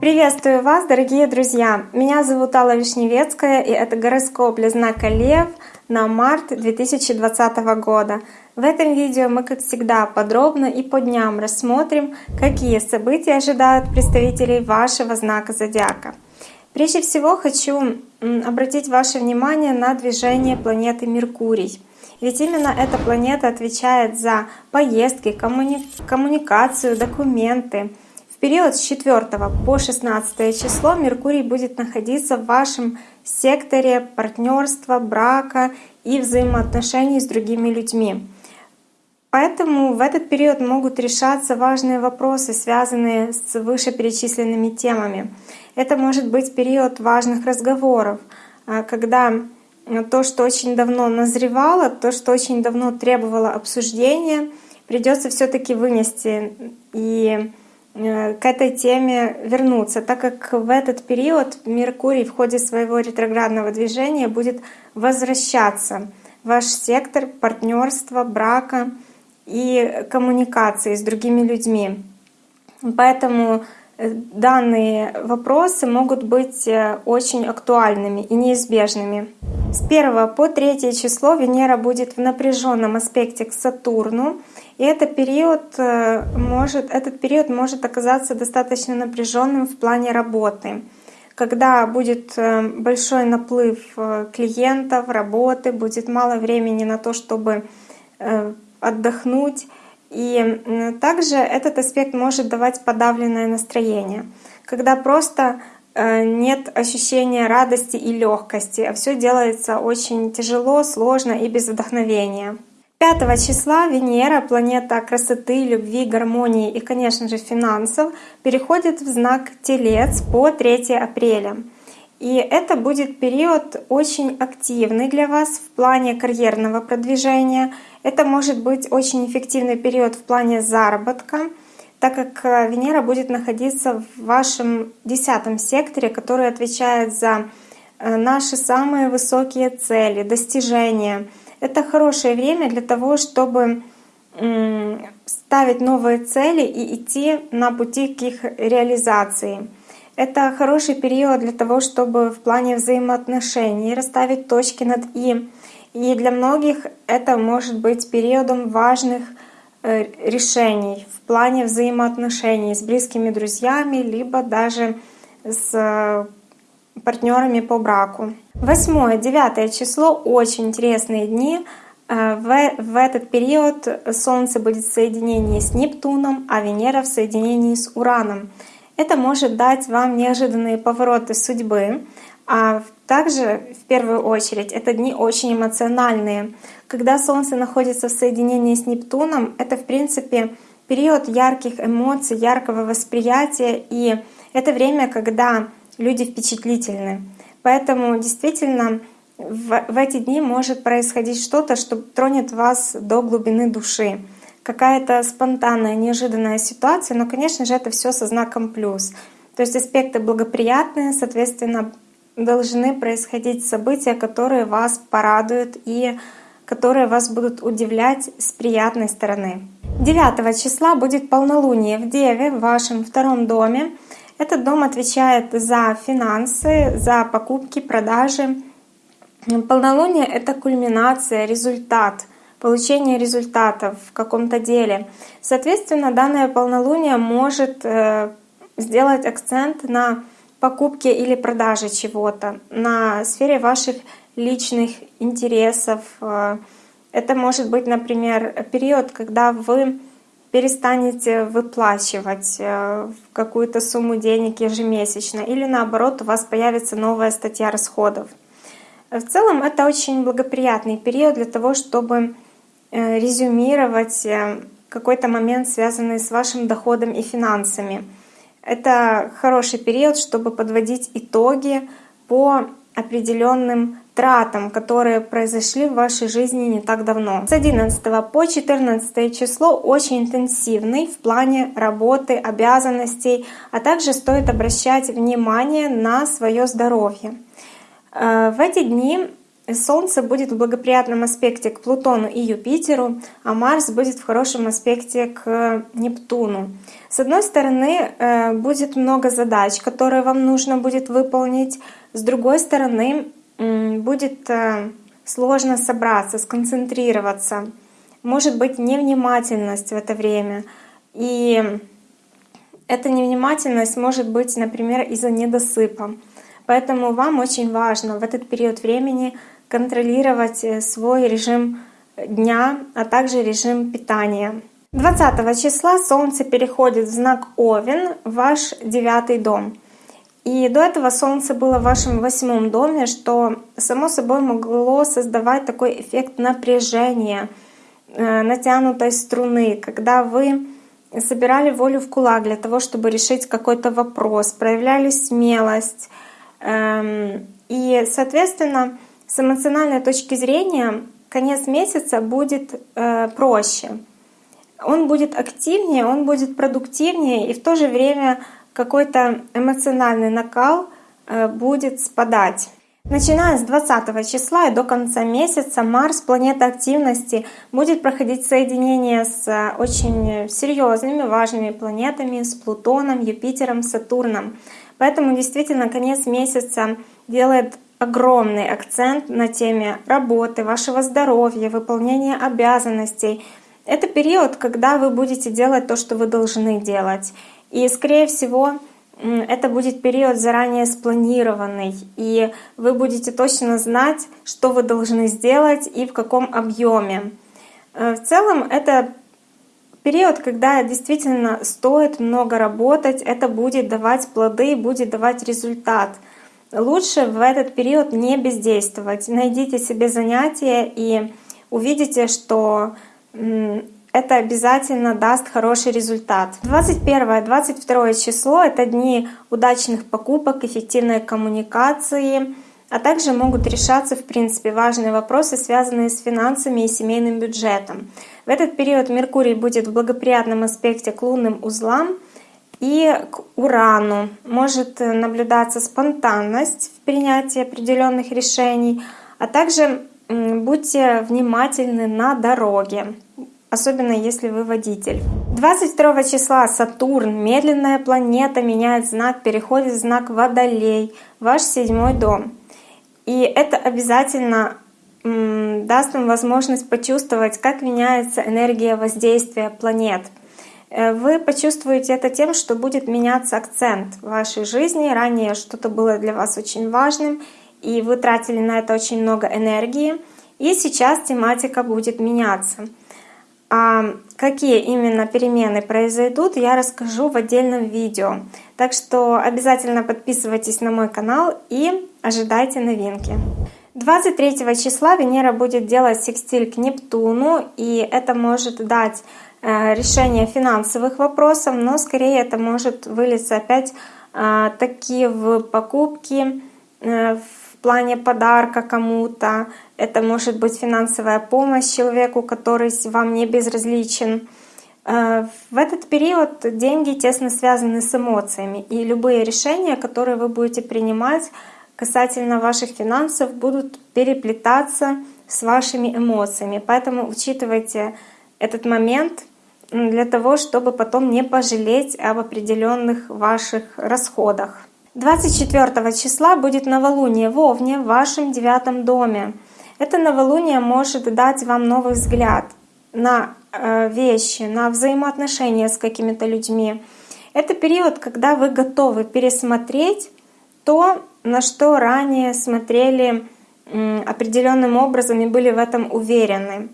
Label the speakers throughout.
Speaker 1: Приветствую вас, дорогие друзья! Меня зовут Алла Вишневецкая, и это гороскоп для знака Лев на март 2020 года. В этом видео мы, как всегда, подробно и по дням рассмотрим, какие события ожидают представителей вашего знака зодиака. Прежде всего хочу обратить ваше внимание на движение планеты Меркурий. Ведь именно эта планета отвечает за поездки, коммуни... коммуникацию, документы, период с 4 по 16 число Меркурий будет находиться в вашем секторе партнерства, брака и взаимоотношений с другими людьми. Поэтому в этот период могут решаться важные вопросы, связанные с вышеперечисленными темами. Это может быть период важных разговоров, а, когда то, что очень давно назревало, то, что очень давно требовало обсуждения, придется все-таки вынести и Э, к этой теме вернуться, так как в этот период Меркурий в ходе своего ретроградного движения будет возвращаться ваш сектор партнерства, брака и коммуникации с другими людьми. Поэтому данные вопросы могут быть э, очень актуальными и неизбежными. С 1 по 3 число Венера будет в напряженном аспекте к Сатурну, и этот период э, может, этот период может оказаться достаточно напряженным в плане работы. Когда будет э, большой наплыв э, клиентов, работы, будет мало времени на то, чтобы отдохнуть. И также этот аспект может давать подавленное настроение, когда просто нет ощущения радости и легкости, а все делается очень тяжело, сложно и без вдохновения. 5 числа Венера, планета красоты, любви, гармонии и, конечно же, финансов, переходит в знак Телец по 3 апреля. И это будет период очень активный для вас в плане карьерного продвижения. Это может быть очень эффективный период в плане заработка, так как э, Венера будет находиться в вашем десятом секторе, который отвечает за э, наши самые высокие цели, достижения — это хорошее время для того, чтобы ставить новые цели и идти на пути к их реализации. Это хороший период для того, чтобы в плане взаимоотношений расставить точки над «и». И для многих это может быть периодом важных э, решений в плане взаимоотношений с близкими друзьями, либо даже с партнерами по браку. Восьмое, девятое число — очень интересные дни. Э, в, в этот период Солнце будет в соединении с Нептуном, а Венера в соединении с Ураном. Это может дать вам неожиданные повороты судьбы, а также, в первую очередь, это дни очень эмоциональные. Когда Солнце находится в соединении с Нептуном, это, в принципе, период ярких эмоций, яркого восприятия, и это время, когда люди впечатлительны. Поэтому действительно в, в эти дни может происходить что-то, что тронет вас до глубины души. Какая-то спонтанная, неожиданная ситуация, но, конечно же, это все со знаком плюс. То есть аспекты благоприятные, соответственно, должны происходить события, которые вас порадуют и которые вас будут удивлять с приятной стороны. 9 числа будет полнолуние в Деве в вашем втором доме. Этот дом отвечает за финансы, за покупки, продажи. Полнолуние — это кульминация, результат, получение результатов в каком-то деле. Соответственно, данное полнолуние может э, сделать акцент на покупке или продаже чего-то, на сфере ваших личных интересов. Э, это может быть, например, период, когда вы перестанете выплачивать э, какую-то сумму денег ежемесячно, или наоборот, у вас появится новая статья расходов. В целом это очень благоприятный период для того, чтобы резюмировать э, какой-то момент, связанный с вашим доходом и финансами. Это хороший период, чтобы подводить итоги по определенным тратам, которые произошли в вашей жизни не так давно. С 11 по 14 число очень интенсивный в плане работы, обязанностей, а также стоит обращать внимание на свое здоровье. Э, в эти дни Солнце будет в благоприятном аспекте к Плутону и Юпитеру, а Марс будет в хорошем аспекте к Нептуну. С одной стороны, э, будет много задач, которые вам нужно будет выполнить. С другой стороны, будет э, сложно собраться, сконцентрироваться. Может быть невнимательность в это время. И эта невнимательность может быть, например, из-за недосыпа. Поэтому вам очень важно в этот период времени контролировать э, свой режим дня, а также режим питания. 20 числа Солнце переходит в знак Овен, ваш девятый дом. И до этого Солнце было в вашем восьмом доме, что само собой могло создавать такой эффект напряжения, э, натянутой струны, когда вы собирали волю в кулак для того, чтобы решить какой-то вопрос, проявляли смелость. Эм, и, соответственно, с эмоциональной точки зрения конец месяца будет э, проще. Он будет активнее, он будет продуктивнее, и в то же время какой-то эмоциональный накал э, будет спадать. Начиная с 20 числа и до конца месяца Марс, планета активности, будет проходить соединение с э, очень серьезными, важными планетами, с Плутоном, Юпитером, Сатурном. Поэтому действительно конец месяца делает огромный акцент на теме работы, вашего здоровья, выполнения обязанностей. Это период, когда вы будете делать то, что вы должны делать. И, скорее всего, это будет период заранее спланированный, и вы будете точно знать, что вы должны сделать и в каком объеме. Э, в целом это период, когда действительно стоит много работать, это будет давать плоды, будет давать результат. Лучше в этот период не бездействовать. Найдите себе занятия и увидите, что это обязательно даст хороший результат. 21-22 число — это дни удачных покупок, эффективной коммуникации, а также могут решаться, в принципе, важные вопросы, связанные с финансами и семейным бюджетом. В этот период Меркурий будет в благоприятном аспекте к лунным узлам и к Урану. Может наблюдаться спонтанность в принятии определенных решений, а также будьте внимательны на дороге особенно если вы водитель. 22 числа Сатурн, медленная планета, меняет знак, переходит в знак Водолей, ваш седьмой дом. И это обязательно даст вам возможность почувствовать, как меняется энергия воздействия планет. Э, вы почувствуете это тем, что будет меняться акцент в вашей жизни. Ранее что-то было для вас очень важным, и вы тратили на это очень много энергии. И сейчас тематика будет меняться. А какие именно перемены произойдут, я расскажу в отдельном видео. Так что обязательно подписывайтесь на мой канал и ожидайте новинки. 23 числа Венера будет делать секстиль к Нептуну, и это может дать решение финансовых вопросов, но скорее это может вылиться опять э, такие в покупки, э, в плане подарка кому-то, это может быть финансовая помощь человеку, который вам не безразличен. Э, в этот период деньги тесно связаны с эмоциями, и любые решения, которые вы будете принимать касательно ваших финансов, будут переплетаться с вашими эмоциями. Поэтому учитывайте этот момент для того, чтобы потом не пожалеть об определенных ваших расходах. 24 числа будет новолуние в Овне в вашем девятом доме. Это новолуние может дать вам новый взгляд на э, вещи, на взаимоотношения с какими-то людьми. Это период, когда вы готовы пересмотреть то, на что ранее смотрели определенным образом и были в этом уверены.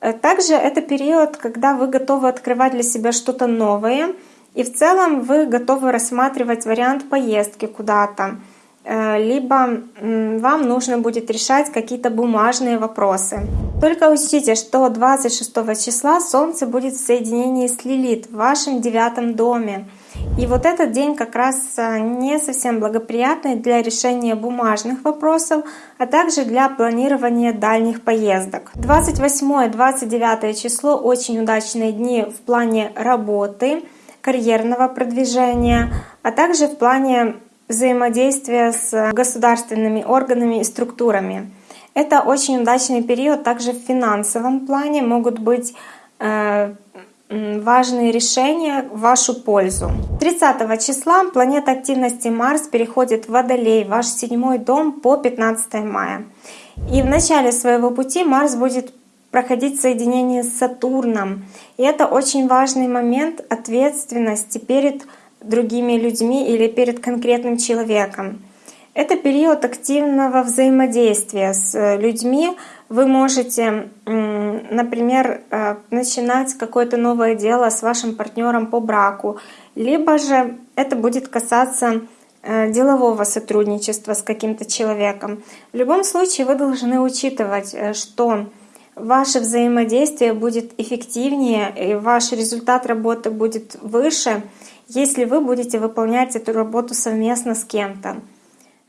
Speaker 1: Э, также это период, когда вы готовы открывать для себя что-то новое — и в целом вы готовы рассматривать вариант поездки куда-то, э, либо вам нужно будет решать какие-то бумажные вопросы. Только учтите, что 26 числа Солнце будет в соединении с Лилит в вашем девятом доме. И вот этот день как раз э, не совсем благоприятный для решения бумажных вопросов, а также для планирования дальних поездок. 28-29 число очень удачные дни в плане работы карьерного продвижения, а также в плане взаимодействия с государственными органами и структурами. Это очень удачный период также в финансовом плане. Могут быть э, важные решения в вашу пользу. 30 числа планета активности Марс переходит в Водолей, ваш седьмой дом по 15 мая. И в начале своего пути Марс будет проходить соединение с Сатурном. И это очень важный момент ответственности перед другими людьми или перед конкретным человеком. Это период активного взаимодействия с э, людьми. Вы можете, например, э, начинать какое-то новое дело с вашим партнером по браку, либо же это будет касаться э, делового сотрудничества с каким-то человеком. В любом случае вы должны учитывать, что ваше взаимодействие будет эффективнее, и ваш результат работы будет выше, если вы будете выполнять эту работу совместно с кем-то.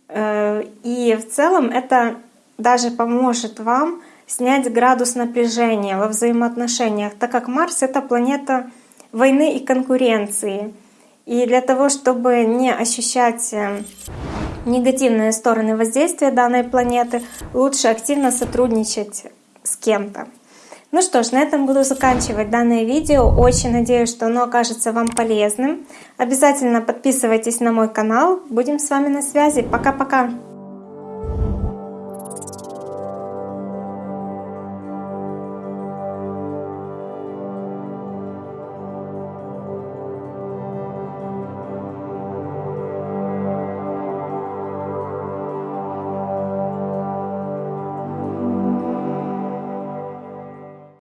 Speaker 1: Э, и в целом это даже поможет вам снять градус напряжения во взаимоотношениях, так как Марс — это планета войны и конкуренции. И для того, чтобы не ощущать э, негативные стороны воздействия данной планеты, лучше активно сотрудничать с кем-то. Ну что ж, на этом буду заканчивать данное видео. Очень надеюсь, что оно окажется вам полезным. Обязательно подписывайтесь на мой канал. Будем с вами на связи. Пока-пока!